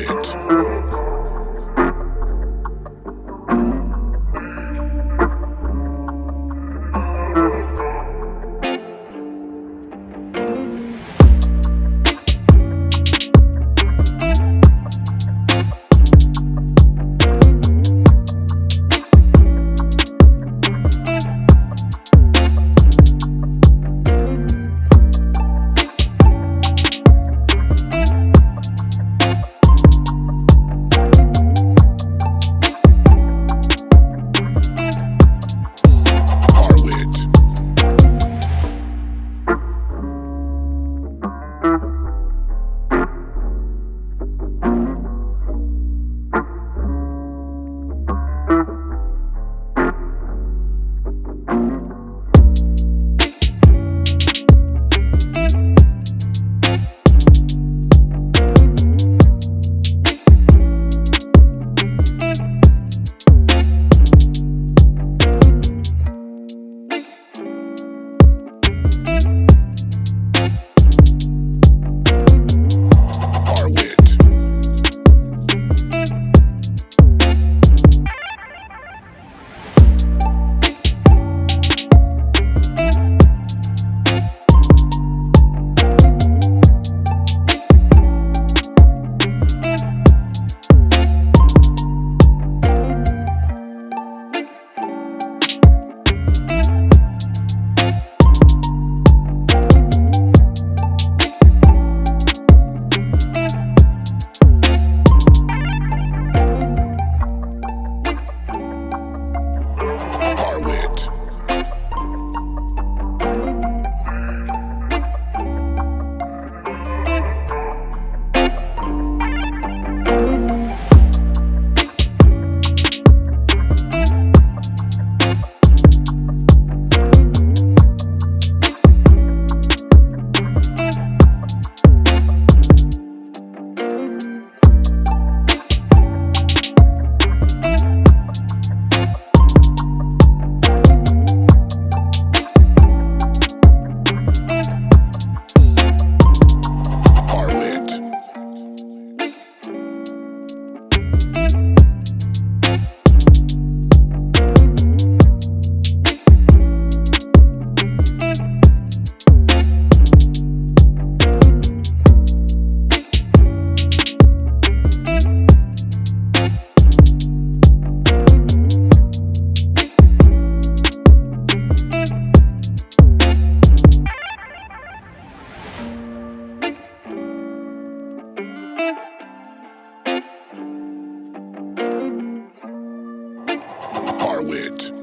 it. Arwit.